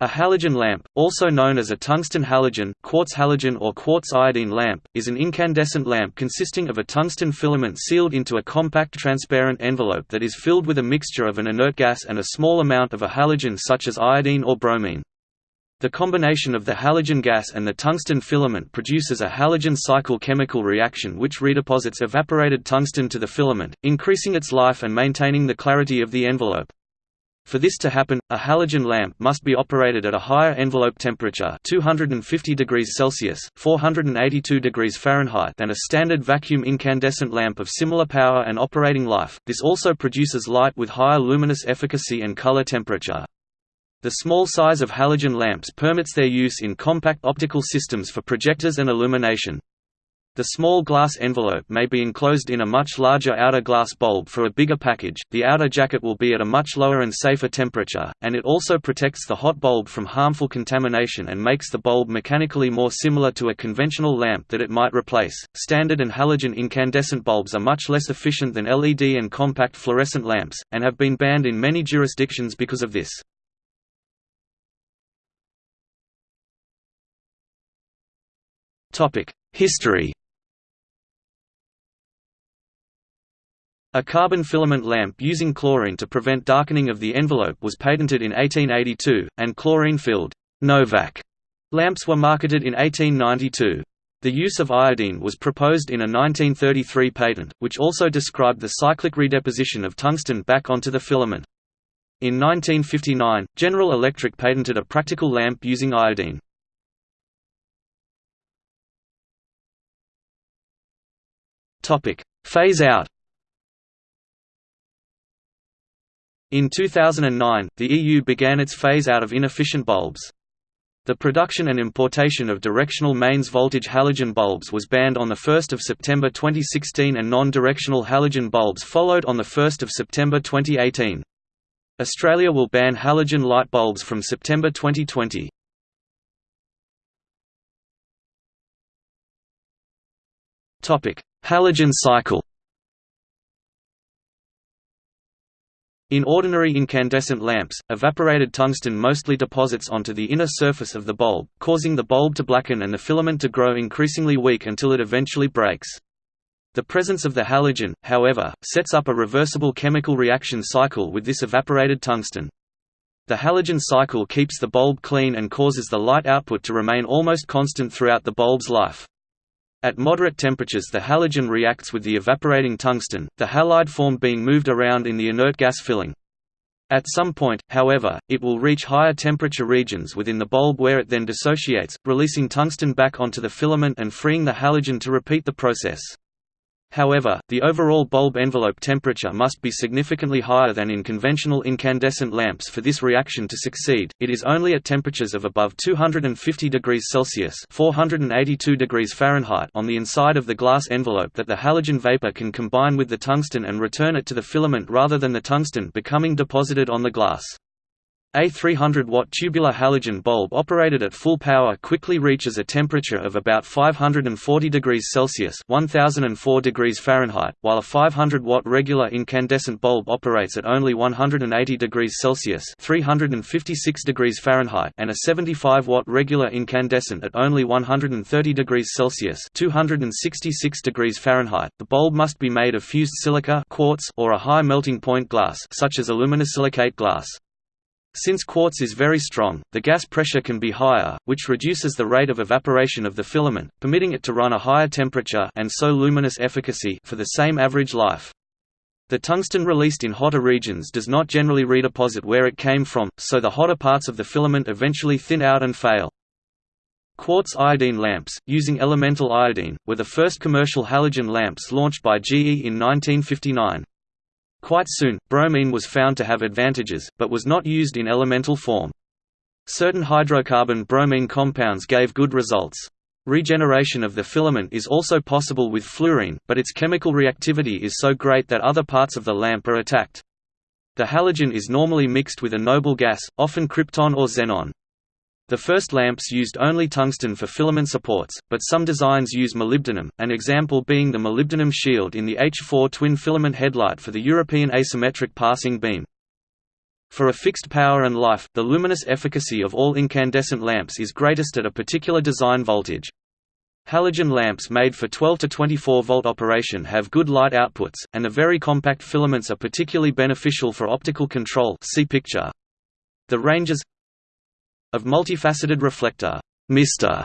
A halogen lamp, also known as a tungsten halogen, quartz halogen or quartz iodine lamp, is an incandescent lamp consisting of a tungsten filament sealed into a compact transparent envelope that is filled with a mixture of an inert gas and a small amount of a halogen such as iodine or bromine. The combination of the halogen gas and the tungsten filament produces a halogen cycle chemical reaction which redeposits evaporated tungsten to the filament, increasing its life and maintaining the clarity of the envelope. For this to happen, a halogen lamp must be operated at a higher envelope temperature 250 degrees Celsius 482 degrees Fahrenheit than a standard vacuum incandescent lamp of similar power and operating life. This also produces light with higher luminous efficacy and color temperature. The small size of halogen lamps permits their use in compact optical systems for projectors and illumination. The small glass envelope may be enclosed in a much larger outer glass bulb for a bigger package. The outer jacket will be at a much lower and safer temperature, and it also protects the hot bulb from harmful contamination and makes the bulb mechanically more similar to a conventional lamp that it might replace. Standard and halogen incandescent bulbs are much less efficient than LED and compact fluorescent lamps, and have been banned in many jurisdictions because of this. History A carbon filament lamp using chlorine to prevent darkening of the envelope was patented in 1882, and chlorine-filled Novak lamps were marketed in 1892. The use of iodine was proposed in a 1933 patent, which also described the cyclic redeposition of tungsten back onto the filament. In 1959, General Electric patented a practical lamp using iodine. Phase out In 2009, the EU began its phase-out of inefficient bulbs. The production and importation of directional mains voltage halogen bulbs was banned on 1 September 2016 and non-directional halogen bulbs followed on 1 September 2018. Australia will ban halogen light bulbs from September 2020. Halogen cycle In ordinary incandescent lamps, evaporated tungsten mostly deposits onto the inner surface of the bulb, causing the bulb to blacken and the filament to grow increasingly weak until it eventually breaks. The presence of the halogen, however, sets up a reversible chemical reaction cycle with this evaporated tungsten. The halogen cycle keeps the bulb clean and causes the light output to remain almost constant throughout the bulb's life. At moderate temperatures the halogen reacts with the evaporating tungsten, the halide form being moved around in the inert gas filling. At some point, however, it will reach higher temperature regions within the bulb where it then dissociates, releasing tungsten back onto the filament and freeing the halogen to repeat the process. However, the overall bulb envelope temperature must be significantly higher than in conventional incandescent lamps for this reaction to succeed. It is only at temperatures of above 250 degrees Celsius (482 degrees Fahrenheit) on the inside of the glass envelope that the halogen vapor can combine with the tungsten and return it to the filament rather than the tungsten becoming deposited on the glass. A 300-watt tubular halogen bulb operated at full power quickly reaches a temperature of about 540 degrees Celsius (1004 degrees Fahrenheit), while a 500-watt regular incandescent bulb operates at only 180 degrees Celsius (356 degrees Fahrenheit) and a 75-watt regular incandescent at only 130 degrees Celsius (266 degrees Fahrenheit). The bulb must be made of fused silica, quartz, or a high melting point glass, such as aluminosilicate glass. Since quartz is very strong, the gas pressure can be higher, which reduces the rate of evaporation of the filament, permitting it to run a higher temperature and so luminous efficacy for the same average life. The tungsten released in hotter regions does not generally redeposit where it came from, so the hotter parts of the filament eventually thin out and fail. Quartz iodine lamps, using elemental iodine, were the first commercial halogen lamps launched by GE in 1959. Quite soon, bromine was found to have advantages, but was not used in elemental form. Certain hydrocarbon bromine compounds gave good results. Regeneration of the filament is also possible with fluorine, but its chemical reactivity is so great that other parts of the lamp are attacked. The halogen is normally mixed with a noble gas, often krypton or xenon. The first lamps used only tungsten for filament supports, but some designs use molybdenum, an example being the molybdenum shield in the H4 twin filament headlight for the European asymmetric passing beam. For a fixed power and life, the luminous efficacy of all incandescent lamps is greatest at a particular design voltage. Halogen lamps made for 12 to 24 volt operation have good light outputs, and the very compact filaments are particularly beneficial for optical control see picture. The ranges of multifaceted reflector Mister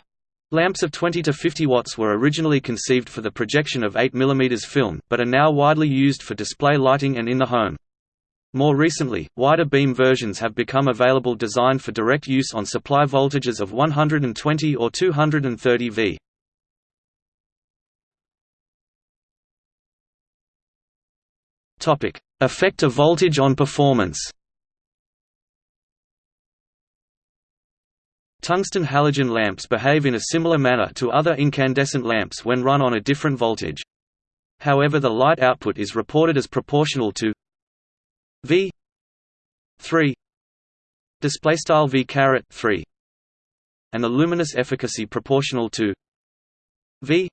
lamps of 20 to 50 watts were originally conceived for the projection of 8 mm film, but are now widely used for display lighting and in the home. More recently, wider beam versions have become available designed for direct use on supply voltages of 120 or 230 V. Effect of voltage on performance. Tungsten halogen lamps behave in a similar manner to other incandescent lamps when run on a different voltage. However the light output is reported as proportional to V 3 display style V caret 3 and the luminous efficacy proportional to V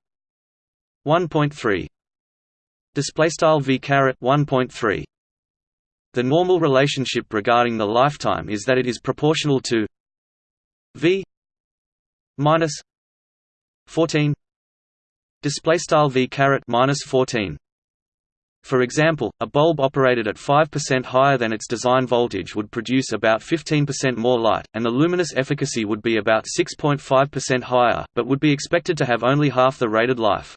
1.3 display style v caret 1.3 the normal relationship regarding the lifetime is that it is proportional to v minus 14 display style v caret minus 14 for example, a bulb operated at 5% higher than its design voltage would produce about 15% more light, and the luminous efficacy would be about 6.5% higher, but would be expected to have only half the rated life.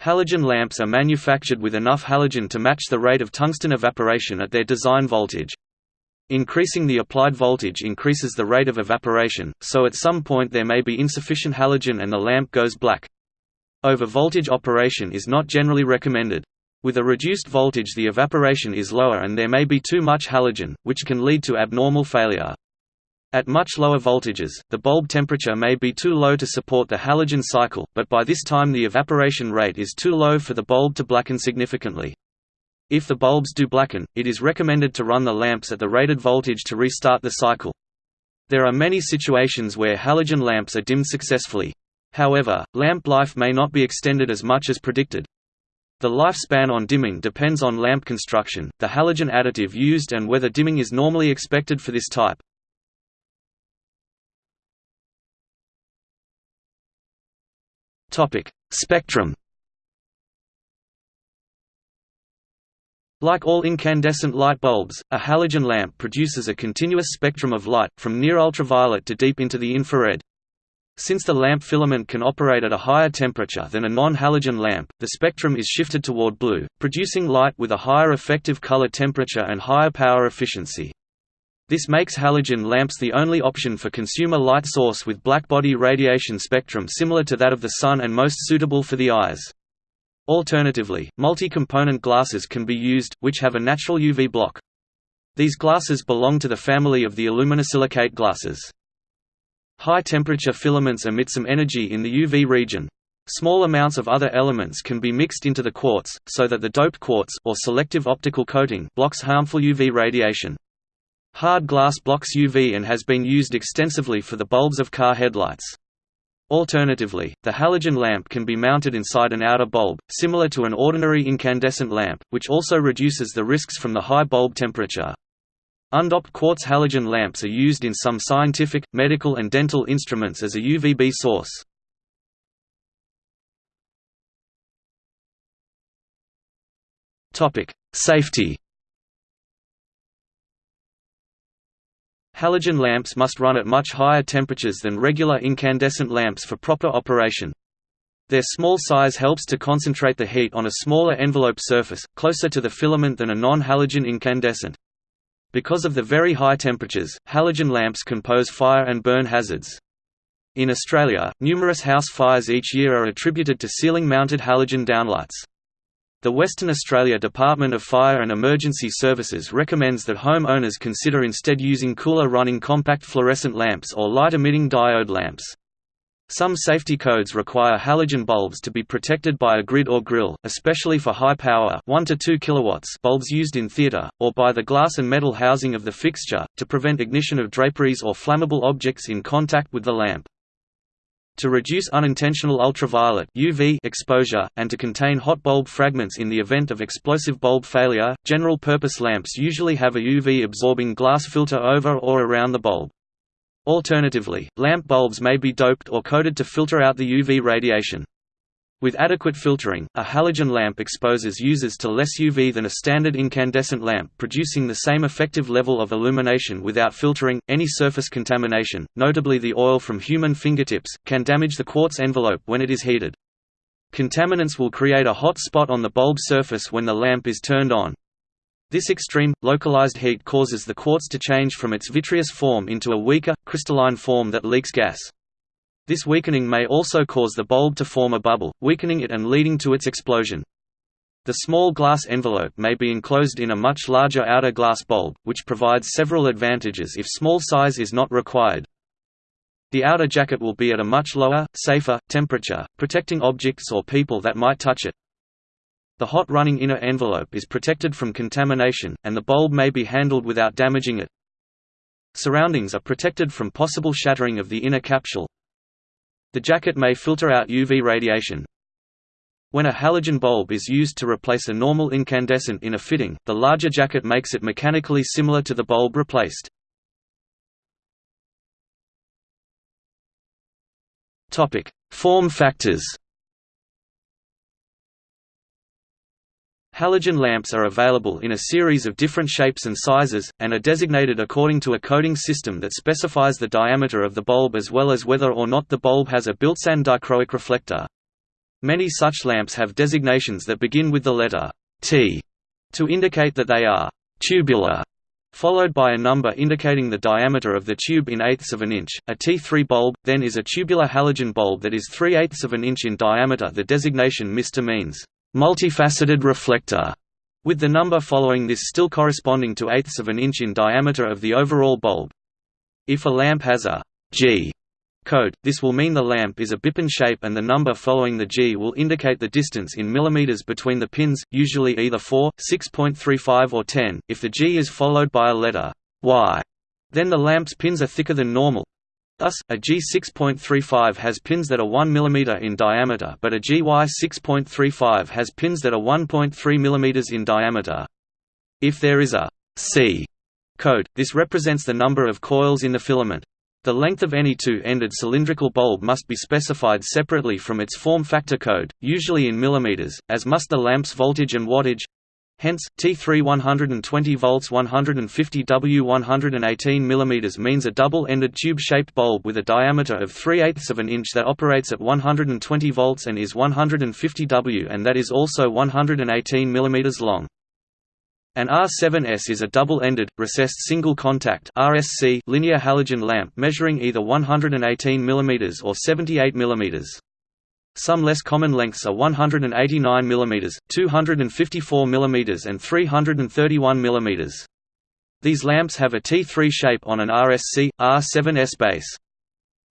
Halogen lamps are manufactured with enough halogen to match the rate of tungsten evaporation at their design voltage. Increasing the applied voltage increases the rate of evaporation, so at some point there may be insufficient halogen and the lamp goes black. Over-voltage operation is not generally recommended. With a reduced voltage the evaporation is lower and there may be too much halogen, which can lead to abnormal failure. At much lower voltages, the bulb temperature may be too low to support the halogen cycle, but by this time the evaporation rate is too low for the bulb to blacken significantly. If the bulbs do blacken, it is recommended to run the lamps at the rated voltage to restart the cycle. There are many situations where halogen lamps are dimmed successfully. However, lamp life may not be extended as much as predicted. The lifespan on dimming depends on lamp construction, the halogen additive used and whether dimming is normally expected for this type. Spectrum. Like all incandescent light bulbs, a halogen lamp produces a continuous spectrum of light, from near ultraviolet to deep into the infrared. Since the lamp filament can operate at a higher temperature than a non-halogen lamp, the spectrum is shifted toward blue, producing light with a higher effective color temperature and higher power efficiency. This makes halogen lamps the only option for consumer light source with blackbody radiation spectrum similar to that of the Sun and most suitable for the eyes. Alternatively, multi-component glasses can be used, which have a natural UV block. These glasses belong to the family of the aluminosilicate glasses. High-temperature filaments emit some energy in the UV region. Small amounts of other elements can be mixed into the quartz, so that the doped quartz or selective optical coating blocks harmful UV radiation. Hard glass blocks UV and has been used extensively for the bulbs of car headlights. Alternatively, the halogen lamp can be mounted inside an outer bulb, similar to an ordinary incandescent lamp, which also reduces the risks from the high bulb temperature. Undoped quartz halogen lamps are used in some scientific, medical and dental instruments as a UVB source. Safety Halogen lamps must run at much higher temperatures than regular incandescent lamps for proper operation. Their small size helps to concentrate the heat on a smaller envelope surface, closer to the filament than a non-halogen incandescent. Because of the very high temperatures, halogen lamps can pose fire and burn hazards. In Australia, numerous house fires each year are attributed to ceiling-mounted halogen downlights. The Western Australia Department of Fire and Emergency Services recommends that home owners consider instead using cooler running compact fluorescent lamps or light-emitting diode lamps. Some safety codes require halogen bulbs to be protected by a grid or grill, especially for high-power 1 to 2 kilowatts bulbs used in theater, or by the glass and metal housing of the fixture, to prevent ignition of draperies or flammable objects in contact with the lamp. To reduce unintentional ultraviolet UV exposure, and to contain hot bulb fragments in the event of explosive bulb failure, general-purpose lamps usually have a UV-absorbing glass filter over or around the bulb. Alternatively, lamp bulbs may be doped or coated to filter out the UV radiation. With adequate filtering, a halogen lamp exposes users to less UV than a standard incandescent lamp, producing the same effective level of illumination without filtering. Any surface contamination, notably the oil from human fingertips, can damage the quartz envelope when it is heated. Contaminants will create a hot spot on the bulb surface when the lamp is turned on. This extreme, localized heat causes the quartz to change from its vitreous form into a weaker, crystalline form that leaks gas. This weakening may also cause the bulb to form a bubble, weakening it and leading to its explosion. The small glass envelope may be enclosed in a much larger outer glass bulb, which provides several advantages if small size is not required. The outer jacket will be at a much lower, safer, temperature, protecting objects or people that might touch it. The hot running inner envelope is protected from contamination, and the bulb may be handled without damaging it. Surroundings are protected from possible shattering of the inner capsule, the jacket may filter out UV radiation. When a halogen bulb is used to replace a normal incandescent in a fitting, the larger jacket makes it mechanically similar to the bulb replaced. Form factors Halogen lamps are available in a series of different shapes and sizes, and are designated according to a coding system that specifies the diameter of the bulb as well as whether or not the bulb has a built-in dichroic reflector. Many such lamps have designations that begin with the letter T to indicate that they are tubular, followed by a number indicating the diameter of the tube in eighths of an inch. A T3 bulb, then is a tubular halogen bulb that is 3 eighths of an inch in diameter. The designation MR means multifaceted reflector, with the number following this still corresponding to eighths of an inch in diameter of the overall bulb. If a lamp has a G code, this will mean the lamp is a bipin shape and the number following the G will indicate the distance in millimeters between the pins, usually either 4, 6.35 or 10. If the G is followed by a letter Y, then the lamp's pins are thicker than normal, Thus, a G6.35 has pins that are 1 mm in diameter but a GY6.35 has pins that are 1.3 mm in diameter. If there is a C code, this represents the number of coils in the filament. The length of any two-ended cylindrical bulb must be specified separately from its form factor code, usually in millimeters, as must the lamp's voltage and wattage, Hence, T3 120 volts 150 W 118 mm means a double-ended tube-shaped bulb with a diameter of 3 eighths of an inch that operates at 120 volts and is 150 W and that is also 118 mm long. An R7S is a double-ended, recessed single-contact linear halogen lamp measuring either 118 mm or 78 mm. Some less common lengths are 189 mm, 254 mm and 331 mm. These lamps have a T3 shape on an RSC, R7S base.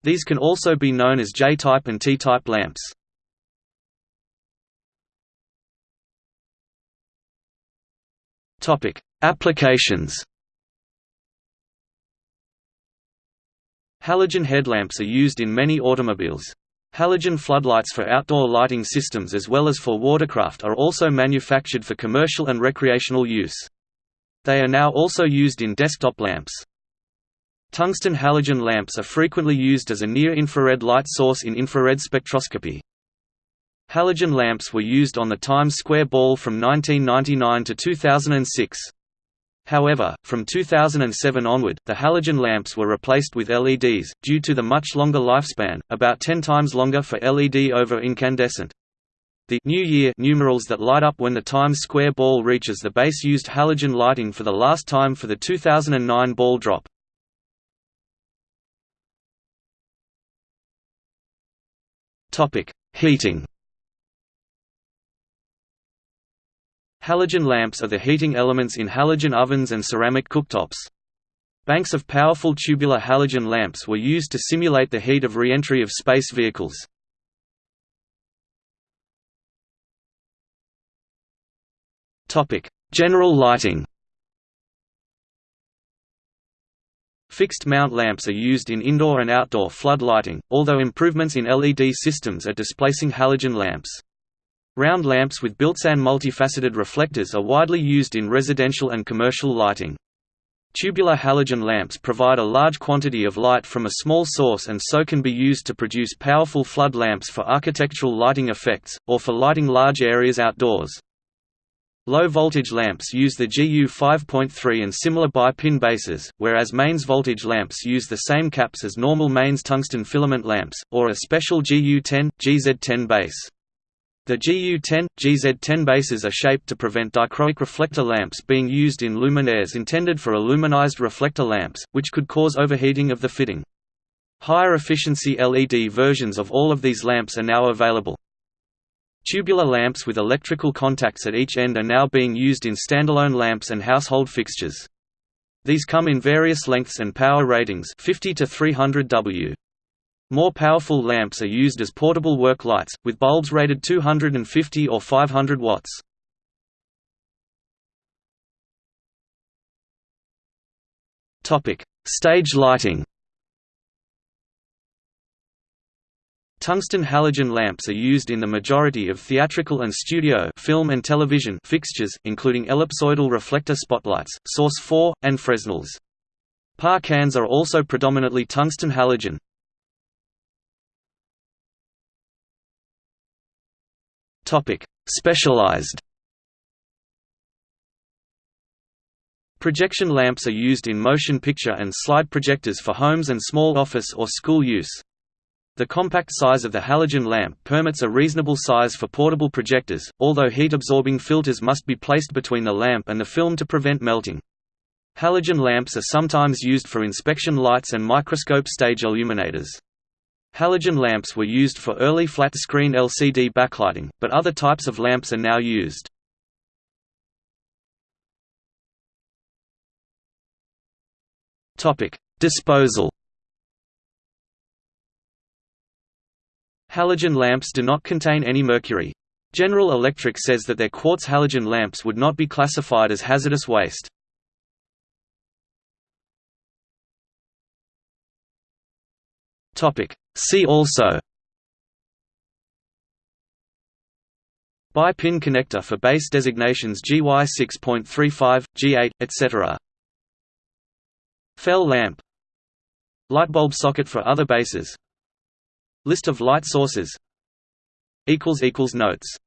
These can also be known as J-type and T-type lamps. Applications Halogen headlamps are used in many automobiles. Halogen floodlights for outdoor lighting systems as well as for watercraft are also manufactured for commercial and recreational use. They are now also used in desktop lamps. Tungsten halogen lamps are frequently used as a near-infrared light source in infrared spectroscopy. Halogen lamps were used on the Times Square Ball from 1999 to 2006. However, from 2007 onward, the halogen lamps were replaced with LEDs, due to the much longer lifespan, about 10 times longer for LED over incandescent. The New Year numerals that light up when the Times Square ball reaches the base used halogen lighting for the last time for the 2009 ball drop. Heating Halogen lamps are the heating elements in halogen ovens and ceramic cooktops. Banks of powerful tubular halogen lamps were used to simulate the heat of re-entry of space vehicles. General lighting Fixed mount lamps are used in indoor and outdoor flood lighting, although improvements in LED systems are displacing halogen lamps. Round lamps with built-in multifaceted reflectors are widely used in residential and commercial lighting. Tubular halogen lamps provide a large quantity of light from a small source and so can be used to produce powerful flood lamps for architectural lighting effects, or for lighting large areas outdoors. Low-voltage lamps use the GU 5.3 and similar bi-pin bases, whereas mains voltage lamps use the same caps as normal mains tungsten filament lamps, or a special GU10, GZ10 base. The GU10, GZ10 bases are shaped to prevent dichroic reflector lamps being used in luminaires intended for aluminized reflector lamps, which could cause overheating of the fitting. Higher efficiency LED versions of all of these lamps are now available. Tubular lamps with electrical contacts at each end are now being used in standalone lamps and household fixtures. These come in various lengths and power ratings 50 to 300 W. More powerful lamps are used as portable work lights, with bulbs rated 250 or 500 watts. Stage lighting Tungsten halogen lamps are used in the majority of theatrical and studio film and television fixtures, including ellipsoidal reflector spotlights, Source 4, and Fresnels. Par cans are also predominantly tungsten halogen, Topic: Specialized. Projection lamps are used in motion picture and slide projectors for homes and small office or school use. The compact size of the halogen lamp permits a reasonable size for portable projectors, although heat-absorbing filters must be placed between the lamp and the film to prevent melting. Halogen lamps are sometimes used for inspection lights and microscope stage illuminators. Halogen lamps were used for early flat-screen LCD backlighting, but other types of lamps are now used. Disposal Halogen lamps do not contain any mercury. General Electric says that their quartz halogen lamps would not be classified as hazardous waste. See also. Bi-pin connector for base designations GY 6.35, G8, etc. FEL lamp. Lightbulb socket for other bases. List of light sources. Notes